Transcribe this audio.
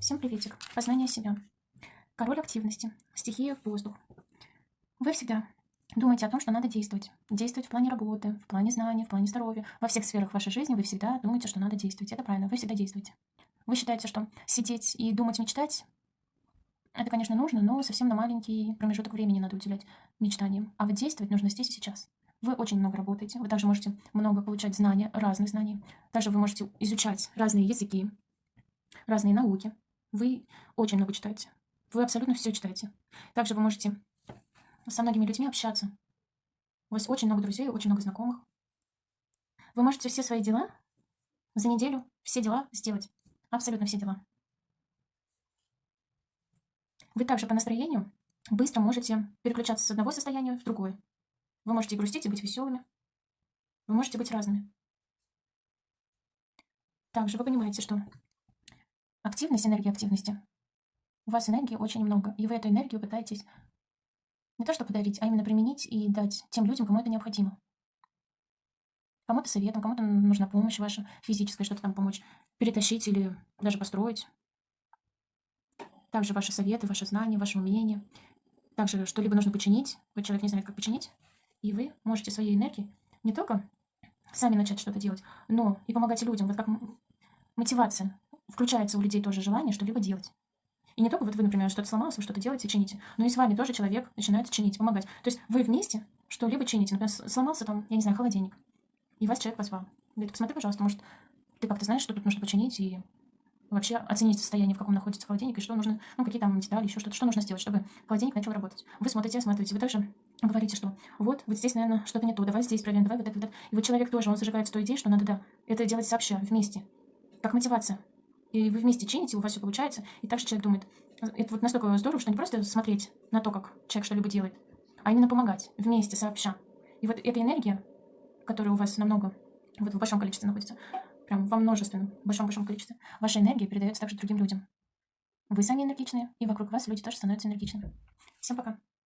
Всем приветик. Познание себя. Король активности. Стихия воздух. Вы всегда думаете о том, что надо действовать. Действовать в плане работы, в плане знаний, в плане здоровья. Во всех сферах вашей жизни вы всегда думаете, что надо действовать. Это правильно, вы всегда действуете. Вы считаете, что сидеть и думать, мечтать, это, конечно, нужно, но совсем на маленький промежуток времени надо уделять мечтаниям. А вот действовать нужно здесь и сейчас. Вы очень много работаете, вы также можете много получать знания, разных знаний. Также вы можете изучать разные языки, разные науки. Вы очень много читаете. Вы абсолютно все читаете. Также вы можете со многими людьми общаться. У вас очень много друзей, очень много знакомых. Вы можете все свои дела за неделю, все дела сделать. Абсолютно все дела. Вы также по настроению быстро можете переключаться с одного состояния в другое. Вы можете грустить и быть веселыми. Вы можете быть разными. Также вы понимаете, что активность, энергия активности. У вас энергии очень много, и вы эту энергию пытаетесь не то что подарить, а именно применить и дать тем людям, кому это необходимо. Кому-то советом, кому-то нужна помощь ваша физическая, что-то там помочь перетащить или даже построить. Также ваши советы, ваши знания, ваши умения. Также что-либо нужно починить. Вот человек не знает, как починить. И вы можете своей энергией не только сами начать что-то делать, но и помогать людям. Вот как мотивация. Включается у людей тоже желание что-либо делать. И не только вот вы, например, что-то сломалось, вы что-то делаете, чините, но и с вами тоже человек начинает чинить, помогать. То есть вы вместе что-либо чините. Например, сломался там, я не знаю, холодильник, и вас человек позвал. Говорит, посмотри, пожалуйста, может, ты как-то знаешь, что тут нужно починить, и вообще оценить состояние, в каком находится холодильник, и что нужно, ну, какие там детали, еще что-то, что нужно сделать, чтобы холодильник начал работать. Вы смотрите, осматриваете, вы также говорите, что вот, вот здесь, наверное, что-то не то, давай здесь проверим, давай вот это, вот это. И вот человек тоже, он зажигается той идеей, что надо, да, это делать сообща, вместе, как мотивация. И вы вместе чините, у вас все получается, и также человек думает, это вот настолько здорово, что не просто смотреть на то, как человек что-либо делает, а именно помогать, вместе, сообща. И вот эта энергия, которая у вас намного, вот в большом количестве находится, прям во множественном, большом-большом количестве, ваша энергия передается также другим людям. Вы сами энергичные, и вокруг вас люди тоже становятся энергичными. Всем пока.